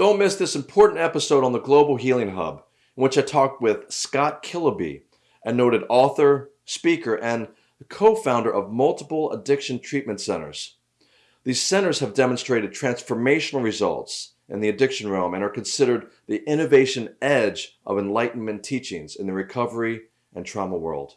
Don't miss this important episode on the Global Healing Hub, in which I talked with Scott Kiloby, a noted author, speaker, and co founder of multiple addiction treatment centers. These centers have demonstrated transformational results in the addiction realm and are considered the innovation edge of enlightenment teachings in the recovery and trauma world.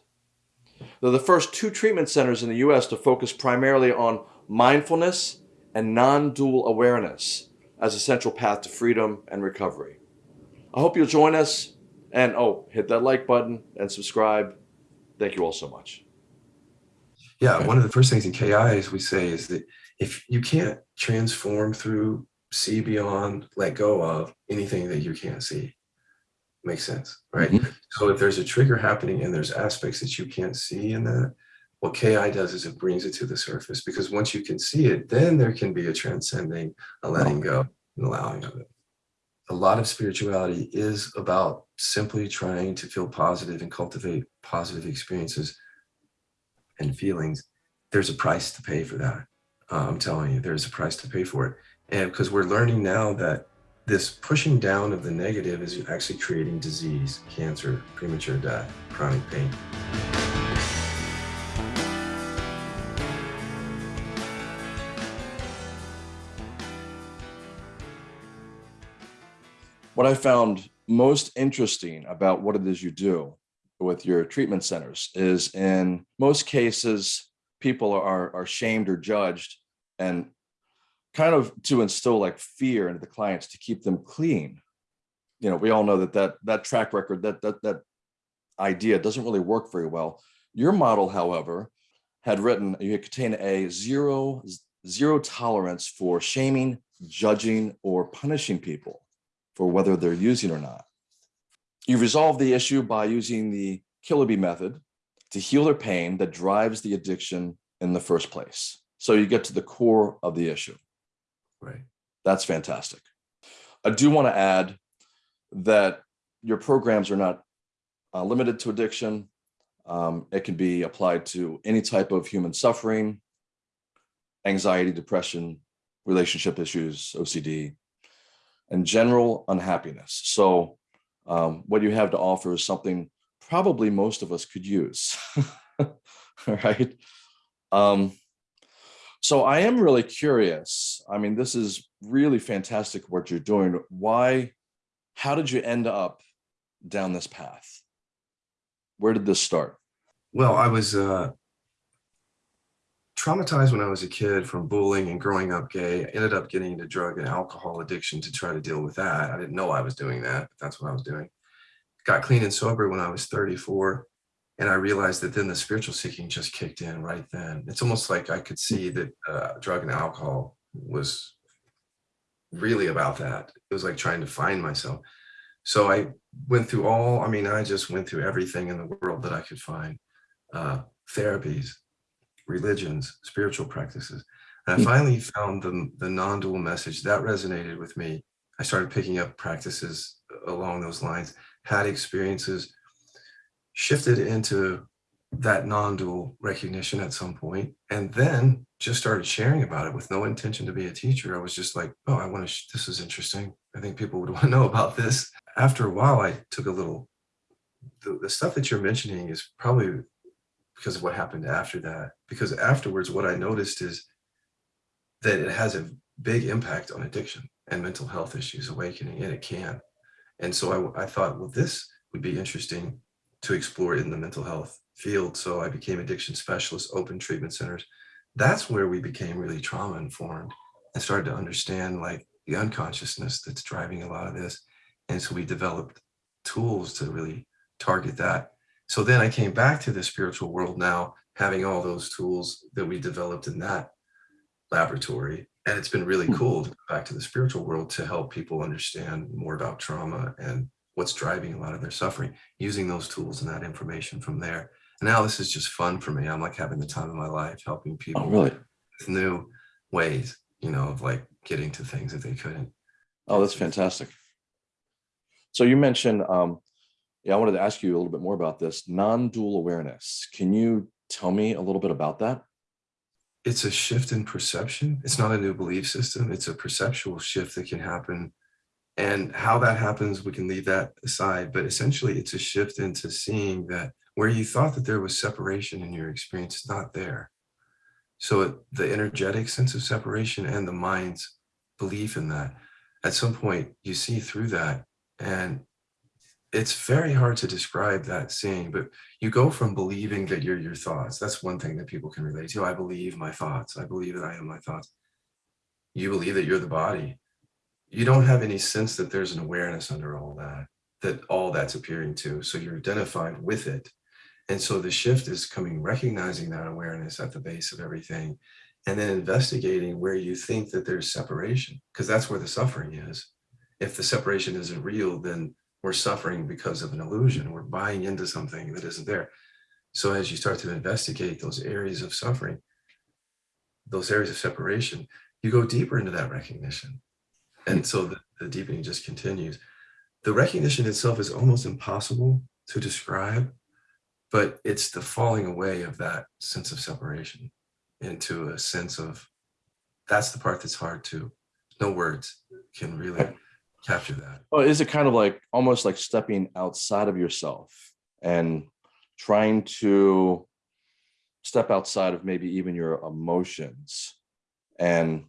They're the first two treatment centers in the US to focus primarily on mindfulness and non dual awareness as a central path to freedom and recovery. I hope you'll join us and oh, hit that like button and subscribe. Thank you all so much. Yeah, one of the first things in KI is we say is that if you can't transform through, see beyond, let go of anything that you can't see, makes sense, right? Mm -hmm. So if there's a trigger happening and there's aspects that you can't see in that, what KI does is it brings it to the surface because once you can see it, then there can be a transcending, a letting go, and allowing of it. A lot of spirituality is about simply trying to feel positive and cultivate positive experiences and feelings. There's a price to pay for that. Uh, I'm telling you, there's a price to pay for it. And because we're learning now that this pushing down of the negative is actually creating disease, cancer, premature death, chronic pain. What I found most interesting about what it is you do with your treatment centers is in most cases, people are, are shamed or judged and kind of to instill like fear into the clients to keep them clean. You know, we all know that that, that track record, that, that, that idea doesn't really work very well. Your model, however, had written, you contain a zero, zero tolerance for shaming, judging, or punishing people for whether they're using or not. You resolve the issue by using the Kiloby method to heal their pain that drives the addiction in the first place. So you get to the core of the issue. Right. That's fantastic. I do want to add that your programs are not uh, limited to addiction. Um, it can be applied to any type of human suffering, anxiety, depression, relationship issues, OCD, and general unhappiness. So um, what you have to offer is something probably most of us could use, right? Um, so I am really curious. I mean, this is really fantastic what you're doing. Why, how did you end up down this path? Where did this start? Well, I was uh, traumatized when I was a kid from bullying and growing up gay. I ended up getting into drug and alcohol addiction to try to deal with that. I didn't know I was doing that, but that's what I was doing. Got clean and sober when I was 34. And I realized that then the spiritual seeking just kicked in right then. It's almost like I could see that uh, drug and alcohol was really about that. It was like trying to find myself. So I went through all, I mean, I just went through everything in the world that I could find. Uh, therapies, religions, spiritual practices. And I hmm. finally found the, the non-dual message that resonated with me. I started picking up practices along those lines, had experiences, shifted into that non-dual recognition at some point, and then just started sharing about it with no intention to be a teacher. I was just like, oh, I want to, this is interesting. I think people would want to know about this. After a while, I took a little, the, the stuff that you're mentioning is probably because of what happened after that. Because afterwards, what I noticed is that it has a big impact on addiction and mental health issues awakening, and it can. And so I, I thought, well, this would be interesting to explore in the mental health field. So I became addiction specialist, open treatment centers. That's where we became really trauma informed and started to understand like the unconsciousness that's driving a lot of this. And so we developed tools to really target that so then I came back to the spiritual world now, having all those tools that we developed in that laboratory. And it's been really hmm. cool to go back to the spiritual world to help people understand more about trauma and what's driving a lot of their suffering, using those tools and that information from there. And now this is just fun for me. I'm like having the time of my life, helping people oh, really? with new ways, you know, of like getting to things that they couldn't. Oh, that's fantastic. So you mentioned um, yeah, I wanted to ask you a little bit more about this non-dual awareness. Can you tell me a little bit about that? It's a shift in perception. It's not a new belief system. It's a perceptual shift that can happen And how that happens, we can leave that aside, but essentially it's a shift into seeing that where you thought that there was separation in your experience, it's not there. So it- the energetic sense of separation and the mind's belief in that, at some point you see through that and it's very hard to describe that seeing, but you go from believing that you're your thoughts. That's one thing that people can relate to. I believe my thoughts. I believe that I am my thoughts. You believe that you're the body. You don't have any sense that there's an awareness under all that, that all that's appearing to. So you're identified with it. And so the shift is coming, recognizing that awareness at the base of everything, and then investigating where you think that there's separation, because that's where the suffering is. If the separation isn't real, then we're suffering because of an illusion. We're buying into something that isn't there. So as you start to investigate those areas of suffering, those areas of separation, you go deeper into that recognition. And so the, the deepening just continues. The recognition itself is almost impossible to describe, but it's the falling away of that sense of separation into a sense of, that's the part that's hard to, no words can really capture that. Well, is it kind of like almost like stepping outside of yourself and trying to step outside of maybe even your emotions and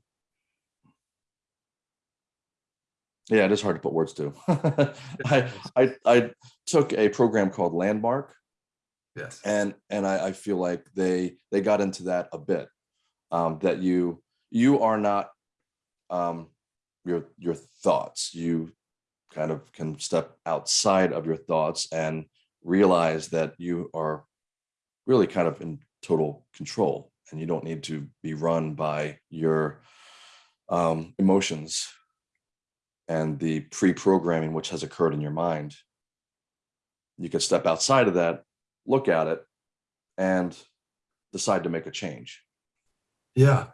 yeah, it is hard to put words to. I, I I took a program called Landmark Yes. and and I, I feel like they they got into that a bit um that you you are not um your your thoughts you kind of can step outside of your thoughts and realize that you are really kind of in total control and you don't need to be run by your um emotions and the pre-programming which has occurred in your mind you can step outside of that look at it and decide to make a change. Yeah.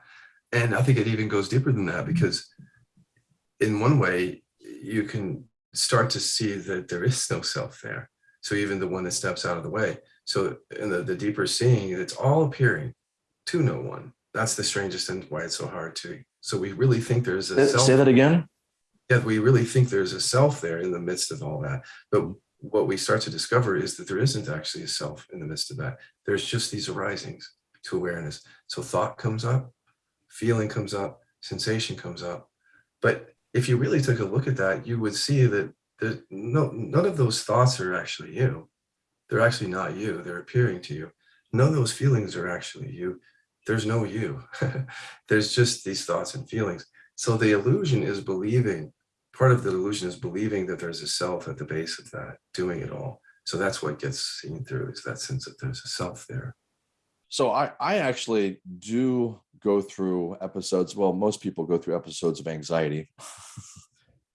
And I think it even goes deeper than that because in one way you can start to see that there is no self there. So even the one that steps out of the way. So in the, the deeper seeing, it's all appearing to no one. That's the strangest and why it's so hard to. So we really think there's a Say self. say that again? Yeah, we really think there's a self there in the midst of all that. But what we start to discover is that there isn't actually a self in the midst of that. There's just these arisings to awareness. So thought comes up, feeling comes up, sensation comes up. But if you really took a look at that, you would see that no, none of those thoughts are actually you. They're actually not you. They're appearing to you. None of those feelings are actually you. There's no you. There's just these thoughts and feelings. So the illusion is believing part of the illusion is believing that there's a self at the base of that doing it all so that's what gets seen through is that sense that there's a self there So I, I actually do go through episodes. Well, most people go through episodes of anxiety.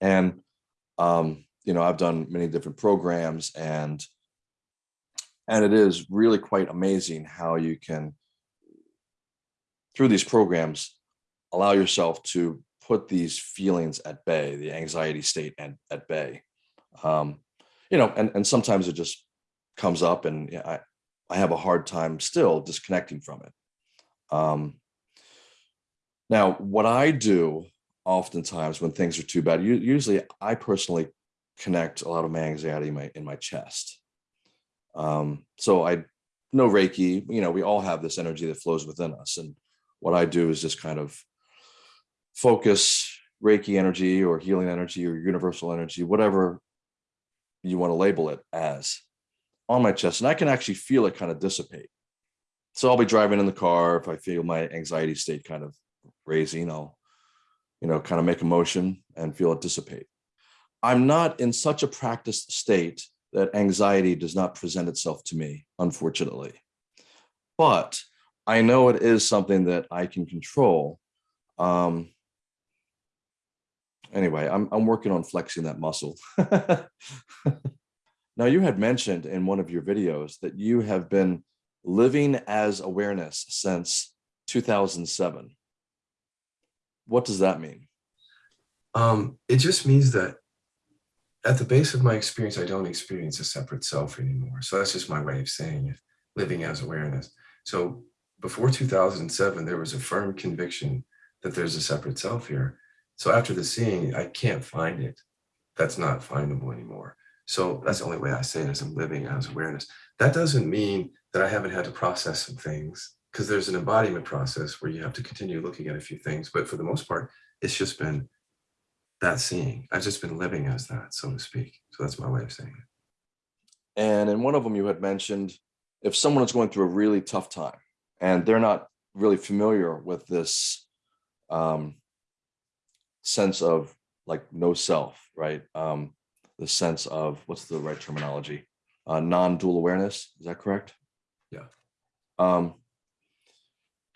and, um, you know, I've done many different programs and, and it is really quite amazing how you can, through these programs, allow yourself to put these feelings at bay, the anxiety state at, at bay. Um, you know, and, and sometimes it just comes up and I, I have a hard time still disconnecting from it. Um, now, what I do oftentimes when things are too bad, usually I personally connect a lot of my anxiety in my, in my chest. Um, so I know Reiki, you know, we all have this energy that flows within us. And what I do is just kind of focus Reiki energy or healing energy or universal energy, whatever you want to label it as on my chest. And I can actually feel it kind of dissipate. So I'll be driving in the car. If I feel my anxiety state kind of raising, I'll, you know, kind of make a motion and feel it dissipate. I'm not in such a practiced state that anxiety does not present itself to me, unfortunately. But I know it is something that I can control. Um, anyway, I'm, I'm working on flexing that muscle. now, you had mentioned in one of your videos that you have been living as awareness since 2007. What does that mean? um it just means that at the base of my experience i don't experience a separate self anymore so that's just my way of saying it living as awareness so before 2007 there was a firm conviction that there's a separate self here so after the seeing i can't find it that's not findable anymore. So that's the only way I say it is I'm living as awareness. That doesn't mean that I haven't had to process some things because there's an embodiment process where you have to continue looking at a few things. But for the most part, it's just been that seeing. I've just been living as that, so to speak. So that's my way of saying it. And in one of them, you had mentioned if someone is going through a really tough time and they're not really familiar with this um, sense of like no self, right? Um, the sense of what's the right terminology? Uh, non-dual awareness. Is that correct? Yeah. Um,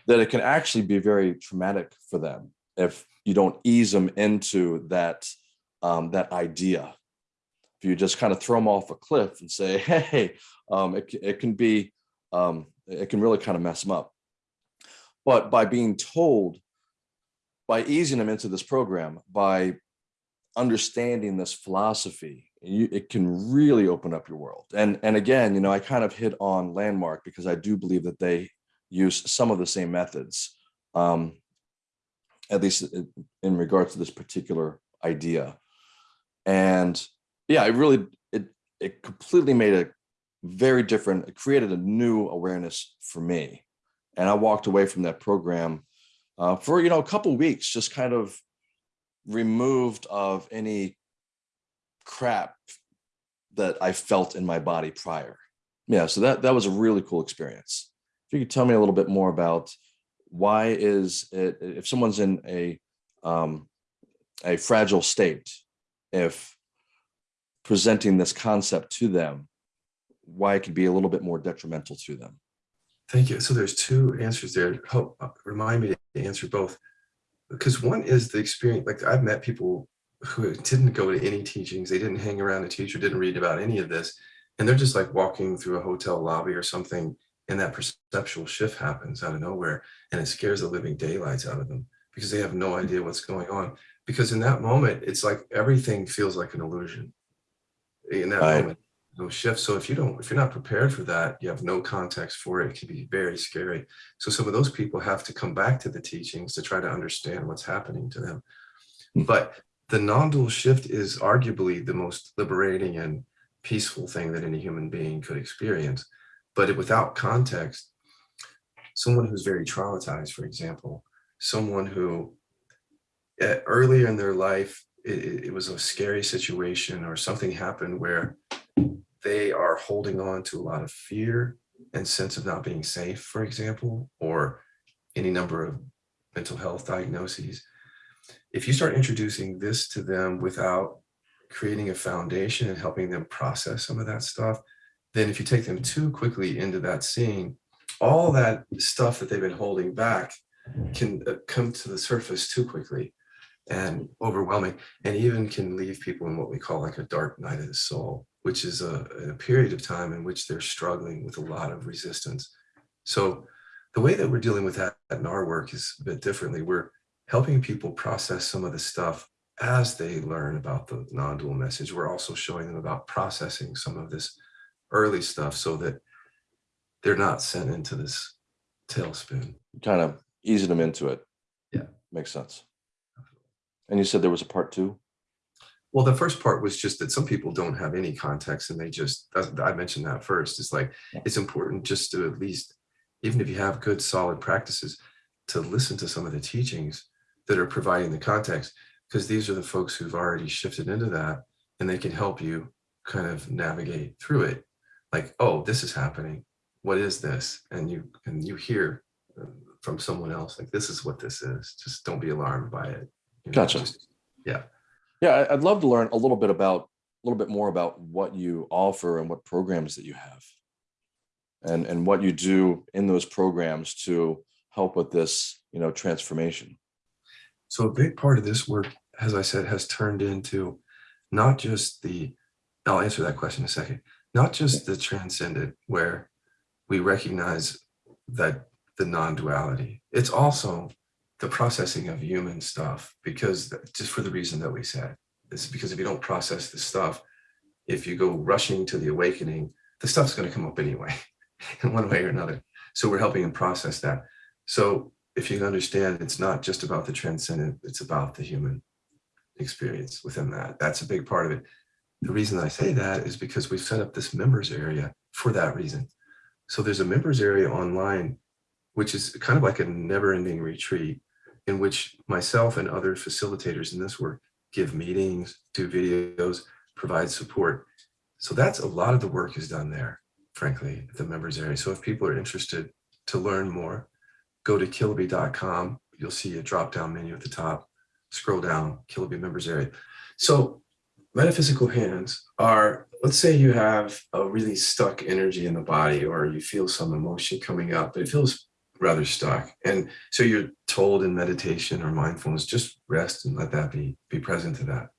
that it can actually be very traumatic for them if you don't ease them into that um, that idea. If you just kind of throw them off a cliff and say, "Hey," um, it it can be um, it can really kind of mess them up. But by being told, by easing them into this program, by understanding this philosophy, you, it can really open up your world. And and again, you know, I kind of hit on Landmark because I do believe that they use some of the same methods, um, at least in regards to this particular idea. And yeah, it really it it completely made a very different. It created a new awareness for me, and I walked away from that program uh, for you know a couple weeks, just kind of removed of any crap that I felt in my body prior. Yeah, so that that was a really cool experience. If you could tell me a little bit more about why is it if someone's in a um, a fragile state, if presenting this concept to them, why it could be a little bit more detrimental to them. Thank you. So there's two answers there. Help uh, remind me to answer both because one is the experience like i've met people who didn't go to any teachings they didn't hang around a teacher didn't read about any of this and they're just like walking through a hotel lobby or something and that perceptual shift happens out of nowhere and it scares the living daylights out of them because they have no mm. idea what's going on because in that moment it's like everything feels like an illusion in that Right. moment no shift. So if you don't if you're not prepared for that you have no context for it it can be very scary. So some of those people have to come back to the teachings to try to understand what's happening to them. Hmm. but the non-dual shift is arguably the most liberating and peaceful thing that any human being could experience. But it, without context someone who's very traumatized for example someone who earlier in their life it- it was a scary situation or something happened where they are holding on to a lot of fear and sense of not being safe, for example, or any number of mental health diagnoses. If you start introducing this to them without creating a foundation and helping them process some of that stuff, then if you take them too quickly into that scene, all that stuff that they've been holding back can uh, come to the surface too quickly and overwhelming and even can leave people in what we call like a dark night of the soul which is a, a period of time in which they're struggling with a lot of resistance so the way that we're dealing with that in our work is a bit differently we're helping people process some of the stuff as they learn about the non-dual message we're also showing them about processing some of this early stuff so that they're not sent into this tailspin Kind of easing them into it. Yeah. Makes sense. And you said there was a part two? Well, the first part was just that some people don't have any context and they just, I mentioned that first. It's like, Yeah. it's important just to at least, even if you have good solid practices, to listen to some of the teachings that are providing the context, because these are the folks who've already shifted into that and they can help you kind of navigate through it. Like, oh, this is happening. What is this? And you, and you hear uh, from someone else, like, this is what this is. Just don't be alarmed by it. Gotcha. just- Yeah, I- I'd love to learn a little bit about, a little bit more about what you offer and what programs that you have. And, and what you do in those programs to help with this, you know, transformation. So a big part of this work, as I said, has turned into not just the, I'll answer that question in a second, not just the transcendent where we recognize that the non-duality, it's also the processing of human stuff because just for the reason that we said, it's because if you don't process the stuff, if you go rushing to the awakening, the stuff's going to come up anyway in one way or another. So we're helping them process that. So if you understand, it's not just about the transcendent, it's about the human experience within that. That's a big part of it. The reason I say that is because we've set up this members area for that reason. So there's a members area online, which is kind of like a never ending retreat in which myself and other facilitators in this work give meetings, do videos, provide support. So that's a lot of the work is done there, frankly, at the members area. So if people are interested to learn more, go to kiloby.com. You'll see a drop down menu at the top. Scroll down, Kiloby members area. So metaphysical hands are, let's say you have a really stuck energy in the body or you feel some emotion coming up, but it feels rather stuck. And so you're told in meditation or mindfulness, just rest and let that be, be present to that.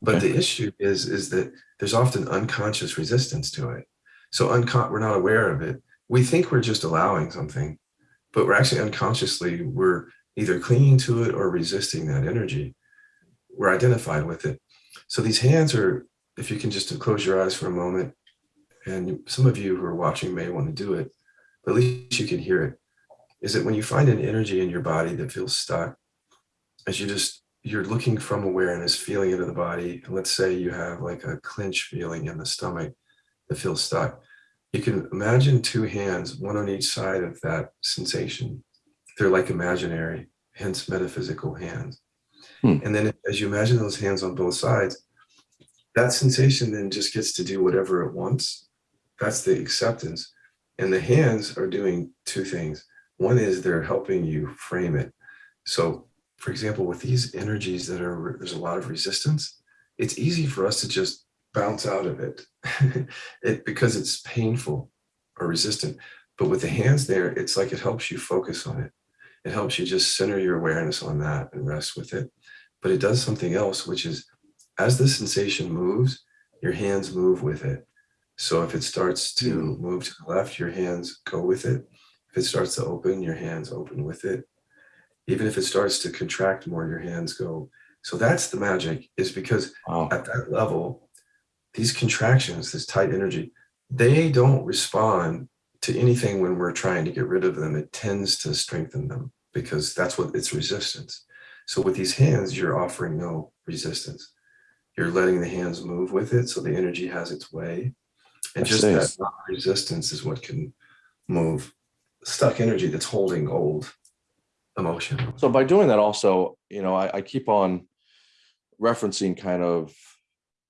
But Okay. the issue is, is that there's often unconscious resistance to it. So uncon we're not aware of it. We think we're just allowing something, but we're actually unconsciously, we're either clinging to it or resisting that energy. We're identified with it. So these hands are, if you can just close your eyes for a moment, and some of you who are watching may want to do it, but at least you can hear it, is that when you find an energy in your body that feels stuck, as you just, you're looking from awareness, feeling into the body, and let's say you have like a clench feeling in the stomach that feels stuck, you can imagine two hands, one on each side of that sensation. They're like imaginary, hence metaphysical hands. Hmm. And then as you imagine those hands on both sides, that sensation then just gets to do whatever it wants. That's the acceptance. And the hands are doing two things. One is they're helping you frame it. So, for example, with these energies that are, there's a lot of resistance, it's easy for us to just bounce out of it, it because it's painful or resistant. But with the hands there, it's like it helps you focus on it. It helps you just center your awareness on that and rest with it. But it does something else, which is as the sensation moves, your hands move with it. So if it starts to hmm. move to the left, your hands go with it. If it starts to open, your hands open with it. Even if it starts to contract more, your hands go. So that's the magic is because Wow. at that level, these contractions, this tight energy, they don't respond to anything when we're trying to get rid of them. It tends to strengthen them because that's what it's resistance. So with these hands, you're offering no resistance. You're letting the hands move with it. So the energy has its way. And I just see. that resistance is what can move stuck energy that's holding old emotion. So by doing that also, you know, I, I keep on referencing kind of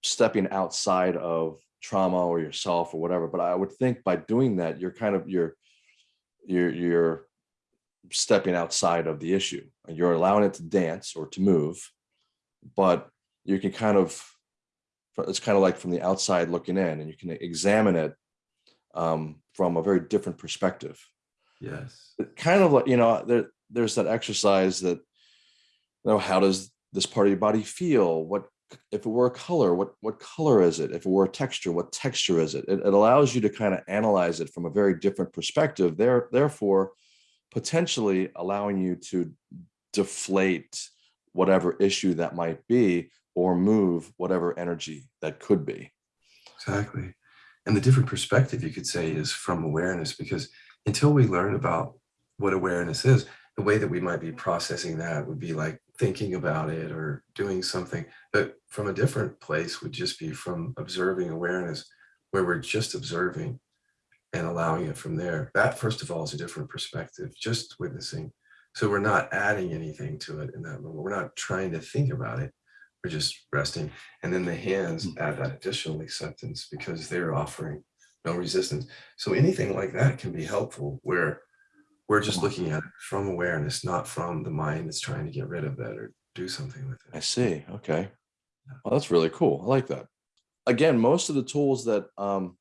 stepping outside of trauma or yourself or whatever. But I would think by doing that, you're kind of you're you're you're stepping outside of the issue and you're allowing it to dance or to move, but you can kind of it's kind of like from the outside looking in and you can examine it um, from a very different perspective Yes. kind of like you know there there's that exercise that you know how does this part of your body feel what if it were a color what what color is it if it were a texture what texture is it it, it allows you to kind of analyze it from a very different perspective there therefore potentially allowing you to deflate whatever issue that might be or move whatever energy that could be Exactly. And the different perspective you could say is from awareness, because until we learn about what awareness is, the way that we might be processing that would be like thinking about it or doing something. But from a different place would just be from observing awareness, where we're just observing and allowing it from there. That, first of all, is a different perspective, just witnessing. So we're not adding anything to it in that moment. We're not trying to think about it. We're just resting. And then the hands hmm. add that additional acceptance because they're offering no resistance. So anything like that can be helpful where we're just looking at it from awareness, not from the mind that's trying to get rid of it or do something with it. I see. Okay. Well, that's really cool. I like that. Again, most of the tools that um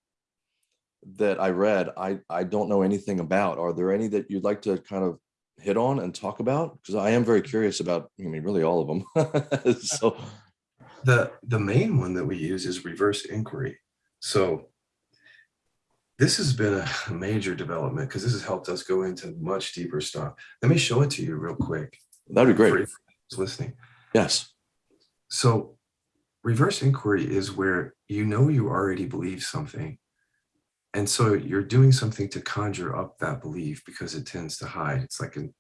that I read, I I don't know anything about. Are there any that you'd like to kind of hit on and talk about? Because I am very curious about, I mean, really all of them. so The, the main one that we use is reverse inquiry. So this has been a major development because this has helped us go into much deeper stuff. Let me show it to you real quick. that'd be great. who's listening. Yes. So reverse inquiry is where you know you already believe something. And so you're doing something to conjure up that belief because it tends to hide. It's like an,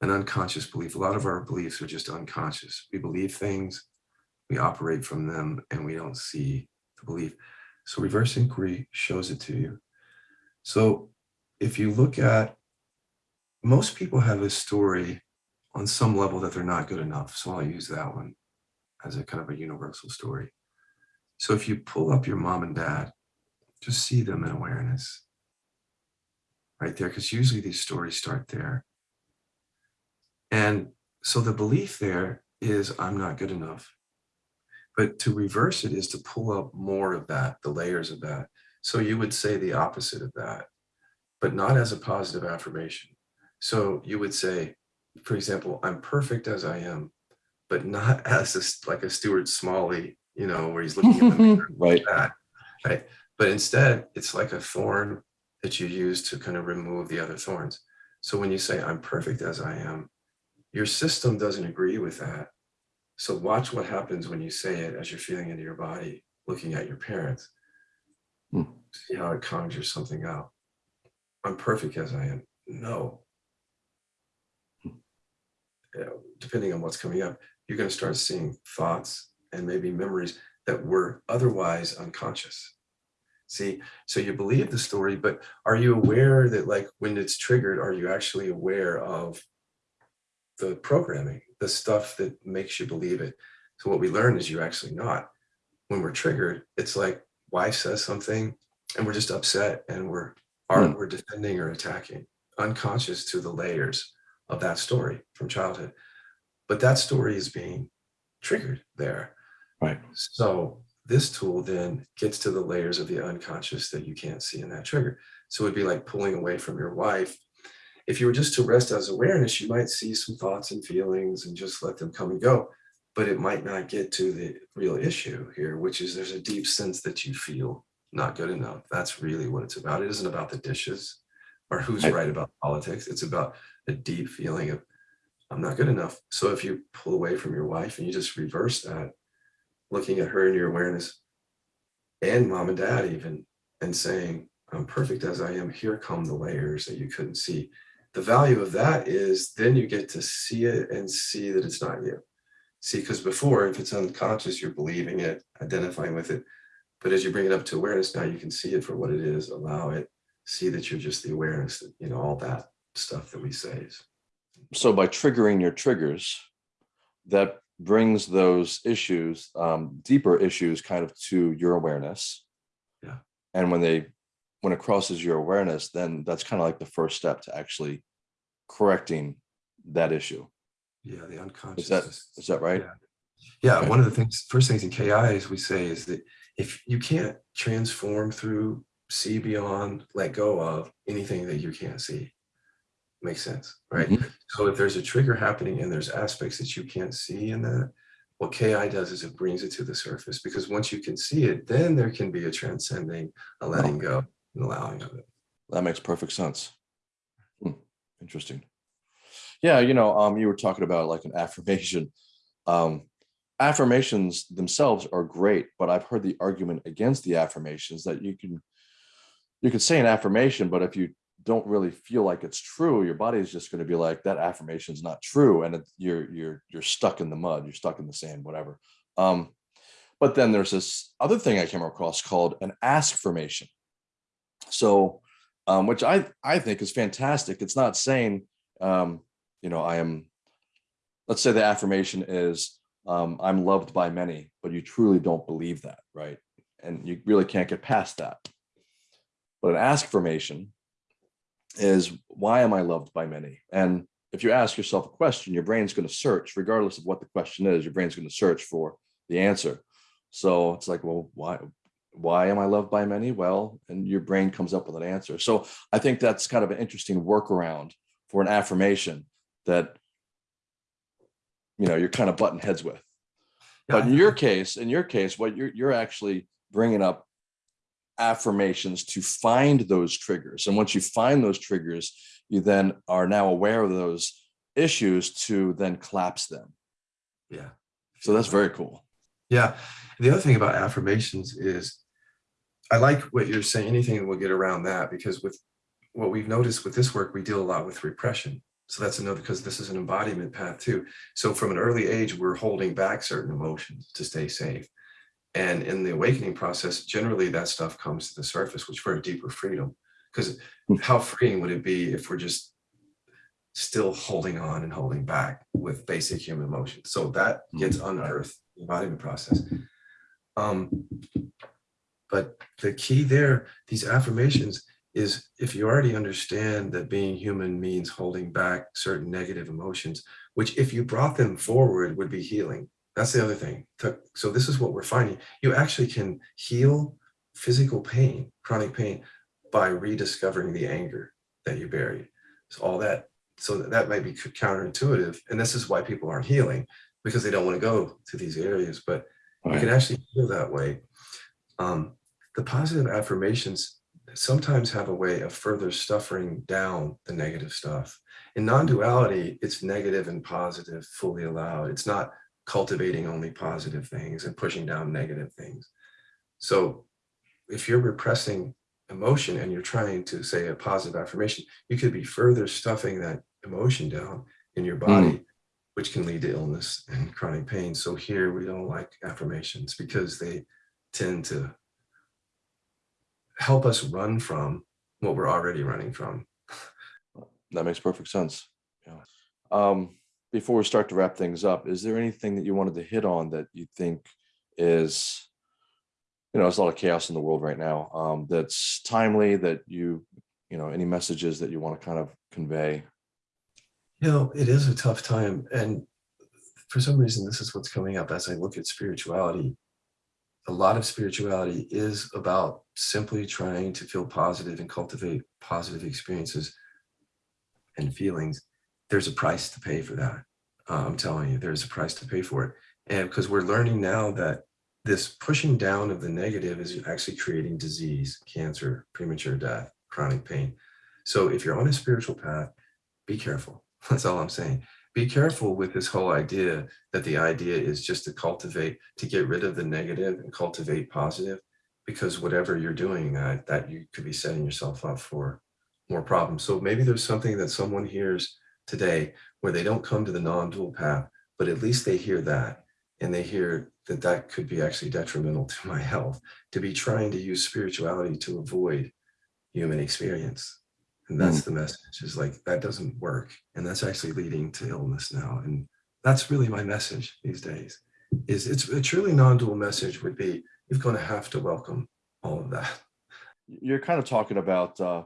an unconscious belief. A lot of our beliefs are just unconscious. We believe things we operate from them and we don't see the belief. So reverse inquiry shows it to you. So if you look at, most people have a story on some level that they're not good enough. So I'll use that one as a kind of a universal story. So if you pull up your mom and dad, just see them in awareness right there, because usually these stories start there. And so the belief there is I'm not good enough. But to reverse it is to pull up more of that, the layers of that. So you would say the opposite of that, but not as a positive affirmation. So you would say, for example, I'm perfect as I am, but not as a, like a Stuart Smalley, you know, where he's looking at the mirror Right. that, right? But instead, it's like a thorn that you use to kind of remove the other thorns. So when you say, I'm perfect as I am, your system doesn't agree with that. So watch what happens when you say it as you're feeling into your body, looking at your parents. Hmm. See how it conjures something up. I'm perfect as I am. No. You know, depending on what's coming up, you're going to start seeing thoughts and maybe memories that were otherwise unconscious. See, so you believe the story, but are you aware that like when it's triggered, are you actually aware of the programming, the stuff that makes you believe it? So what we learn is you're actually not. When we're triggered, it's like wife says something and we're just upset and we're are Hmm. we're defending or attacking, unconscious to the layers of that story from childhood. But that story is being triggered there. Right. So this tool then gets to the layers of the unconscious that you can't see in that trigger. So it'd be like pulling away from your wife. If you were just to rest as awareness, you might see some thoughts and feelings and just let them come and go. But it might not get to the real issue here, which is there's a deep sense that you feel not good enough. That's really what it's about. It isn't about the dishes or who's Right. right about politics. It's about a deep feeling of I'm not good enough. So if you pull away from your wife and you just reverse that, looking at her in your awareness and mom and dad even and saying i'm perfect as i am here come the layers that you couldn't see the value of that is then you get to see it and see that it's not you see because before if it's unconscious you're believing it identifying with it but as you bring it up to awareness now you can see it for what it is allow it see that you're just the awareness that you know all that stuff that we say is So by triggering your triggers, that brings those issues, um, deeper issues kind of to your awareness. Yeah. And when they, when it crosses your awareness, then that's kind of like the first step to actually correcting that issue. yeah the unconscious Is that, is that right? Yeah. Yeah, Okay. one of the things, first things in KI is we say is that if you can't transform through, see beyond, let go of anything that you can't see. Makes sense, right? Mhm. So if there's a trigger happening and there's aspects that you can't see in that, what KI does is it brings it to the surface because once you can see it, then there can be a transcending, a letting go, and allowing of it. That makes perfect sense. Interesting. Yeah, you know, um, you were talking about like an affirmation. Um, affirmations themselves are great, but I've heard the argument against the affirmations that you can, you could say an affirmation, but if you don't really feel like it's true, your body is just going to be like that affirmation is not true, and it, you're you're you're stuck in the mud, you're stuck in the sand, whatever. Um, but then there's this other thing I came across called an ask formation. So um, which I I think is fantastic. It's not saying, um, you know, I am. Let's say the affirmation is, um, I'm loved by many, but you truly don't believe that, right? And you really can't get past that. But an ask formation is, why am I loved by many? And if you ask yourself a question, your brain's going to search, regardless of what the question is. Your brain's going to search for the answer. So it's like, well, why? Why am I loved by many? Well, and your brain comes up with an answer. So I think that's kind of an interesting workaround for an affirmation that you know you're kind of button heads with. But in your case, in your case, what you're you're actually bringing up affirmations to find those triggers, and once you find those triggers, you then are now aware of those issues to then collapse them. Yeah. So that's very cool. Yeah. The other thing about affirmations is I like what you're saying, anything that will get around that, because with what we've noticed with this work, we deal a lot with repression. So that's another, because this is an embodiment path too. So from an early age, we're holding back certain emotions to stay safe. And in the awakening process, generally that stuff comes to the surface, which for a deeper freedom. Because Hmm. how freeing would it be if we're just still holding on and holding back with basic human emotions? So that gets unearthed, the embodiment process. Um, but the key there, these affirmations, is if you already understand that being human means holding back certain negative emotions, which if you brought them forward would be healing. That's the other thing. So this is what we're finding. You actually can heal physical pain, chronic pain, by rediscovering the anger that you buried. So all that, so that, might be counterintuitive. And this is why people aren't healing because they don't want to go to these areas, but you can actually heal that way. Um, the positive affirmations sometimes have a way of further stuffing down the negative stuff. In non-duality, it's negative and positive fully allowed. It's not cultivating only positive things and pushing down negative things. So if you're repressing emotion and you're trying to say a positive affirmation, you could be further stuffing that emotion down in your body, which can lead to illness and chronic pain. So here we don't like affirmations because they tend to help us run from what we're already running from. That makes perfect sense. Yeah. Um, before we start to wrap things up, is there anything that you wanted to hit on that you think is, you know, there's a lot of chaos in the world right now. Um, that's timely that you, you know, any messages that you want to kind of convey? You know, it is a tough time. And for some reason, this is what's coming up as I look at spirituality. A lot of spirituality is about simply trying to feel positive and cultivate positive experiences and feelings. There's a price to pay for that. Uh, I'm telling you, there's a price to pay for it. And because we're learning now that this pushing down of the negative is actually creating disease, cancer, premature death, chronic pain. So if you're on a spiritual path, be careful. That's all I'm saying. Be careful with this whole idea that the idea is just to cultivate, to get rid of the negative and cultivate positive, because whatever you're doing, uh, that you could be setting yourself up for more problems. So maybe there's something that someone hears today where they don't come to the non-dual path, but at least they hear that and they hear that that could be actually detrimental to my health, to be trying to use spirituality to avoid human experience. And that's the message is like, that doesn't work. And that's actually leading to illness now. And that's really my message these days is it's a truly non-dual message would be, you're going to have to welcome all of that. You're kind of talking about uh,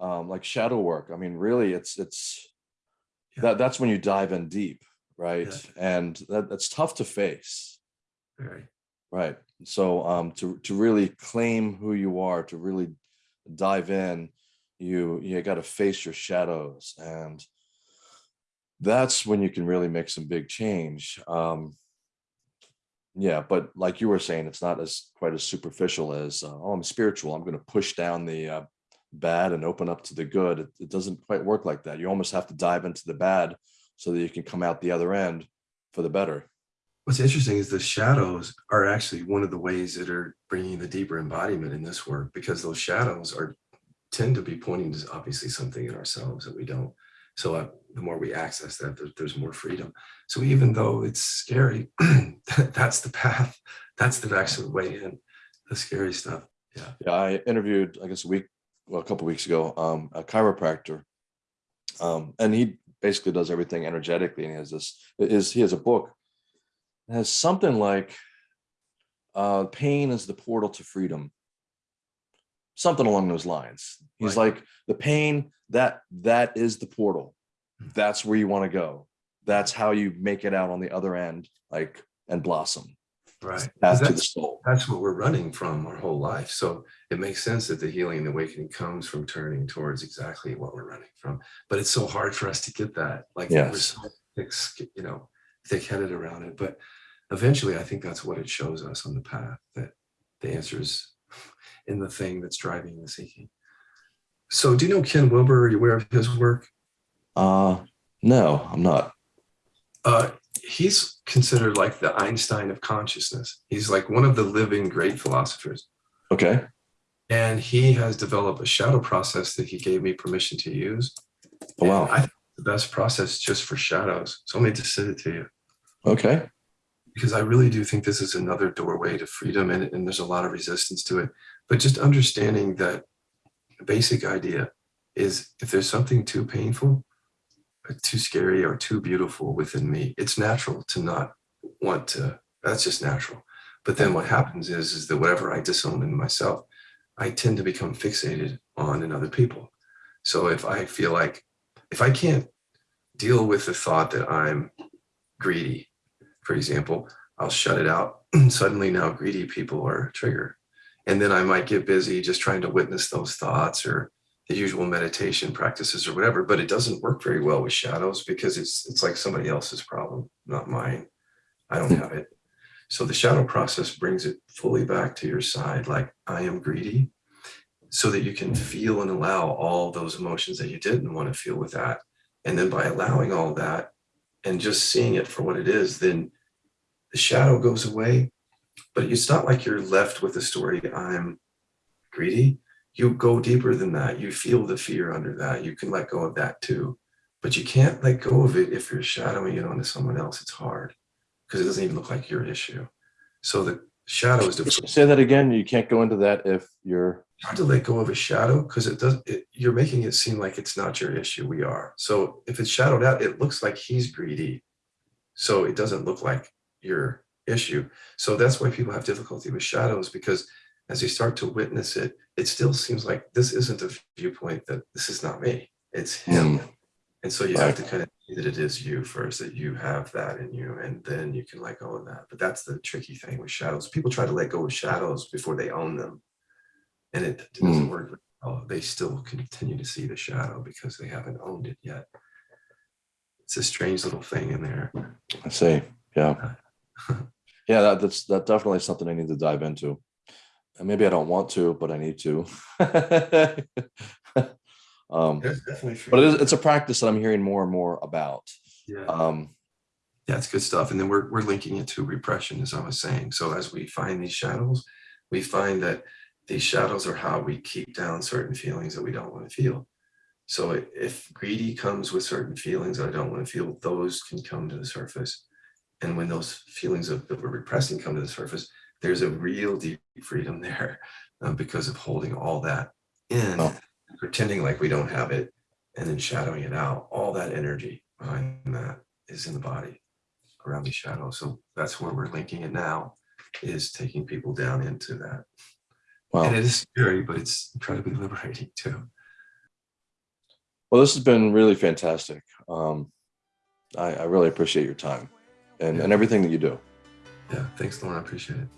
um, like shadow work. I mean, really, it's it's Yeah. that that's when you dive in deep, right? Yeah. And that, that's tough to face. Right. Right. So um to to really claim who you are, to really dive in, you you got to face your shadows and that's when you can really make some big change. Um yeah, but like you were saying, it's not as quite as superficial as uh, oh, I'm spiritual. I'm going to push down the uh, bad and open up to the good. It, it doesn't quite work like that. You almost have to dive into the bad so that you can come out the other end for the better. What's interesting is the shadows are actually one of the ways that are bringing the deeper embodiment in this work because those shadows are tend to be pointing to obviously something in ourselves that we don't. So uh, the more we access that, there- there's more freedom. So even though it's scary, that's the path. That's the actual way in. The scary stuff. Yeah. Yeah, I interviewed, I guess, a week, well, a couple weeks ago, um, a chiropractor, um, and he basically does everything energetically. And he has this, is he has a book that has something like, uh, "Pain is the portal to freedom," something along those lines. He's Right. like, the pain that that is the portal. Hmm. That's where you want to go. That's how you make it out on the other end, like and blossom. Right. Path to the That's, soul. that's what we're running from our whole life. So it makes sense that the healing and awakening comes from turning towards exactly what we're running from. But it's so hard for us to get that. Like we're Yes. so thick, you know, thick-headed around it. But eventually, I think that's what it shows us on the path that the answer is in the thing that's driving the seeking. So, do you know Ken Wilber? Are you aware of his work? Uh, no, I'm not. Uh, he's considered like the Einstein of consciousness. He's like one of the living great philosophers. Okay. and he has developed a shadow process that he gave me permission to use. Oh, wow. I think the best process just for shadows. So let me just send it to you Okay. Because I really do think this is another doorway to freedom and, and there's a lot of resistance to it. But just understanding that basic idea is if there's something too painful, uh, too scary, or too beautiful within me, it's natural to not want to, that's just natural. But then what happens is, is that whatever I disown in myself, I tend to become fixated on in other people. So if I feel like, if I can't deal with the thought that I'm greedy, for example, I'll shut it out. Suddenly now greedy people are triggered. And then I might get busy just trying to witness those thoughts or the usual meditation practices or whatever, but it doesn't work very well with shadows because it's it's like somebody else's problem, not mine. I don't hmm. have it. So the shadow process brings it fully back to your side, like I am greedy, so that you can feel and allow all those emotions that you didn't want to feel with that. And then by allowing all that and just seeing it for what it is, then the shadow goes away. But it's not like you're left with the story, I'm greedy. You go deeper than that. You feel the fear under that. You can let go of that too. But you can't let go of it if you're shadowing it onto someone else. It's hard because it doesn't even look like your issue. So the shadow is the Say that again. You can't go into that if you're. hard to let go of a shadow because it does it, you're making it seem like it's not your issue we are so if it's shadowed out it looks like he's greedy so it doesn't look like your issue so that's why people have difficulty with shadows because as you start to witness it it still seems like this isn't a viewpoint that this is not me it's him and so you have to kind of see that it is you first that you have that in you and then you can let go of that but that's the tricky thing with shadows people try to let go of shadows before they own them and it doesn't Hmm. work. well. They still continue to see the shadow because they haven't owned it yet. It's a strange little thing in there. I see. Yeah. Yeah, that, that's that definitely something I need to dive into. And maybe I don't want to, but I need to. um, definitely. but it is, it's a practice that I'm hearing more and more about. yeah, Um, yeah, it's good stuff. And then we're we're linking it to repression, as I was saying. So as we find these shadows, we find that these shadows are how we keep down certain feelings that we don't want to feel. So if greedy comes with certain feelings that I don't want to feel, those can come to the surface. And when those feelings of that we're repressing come to the surface, there's a real deep freedom there um, because of holding all that in, Oh. pretending like we don't have it, and then shadowing it out. All that energy behind that is in the body around the shadow. So that's where we're linking it now, is taking people down into that. wow. And it is scary, but it's incredibly liberating too. Well, this has been really fantastic. Um, I, I really appreciate your time and, and everything that you do. Yeah, thanks, Lauren. I appreciate it.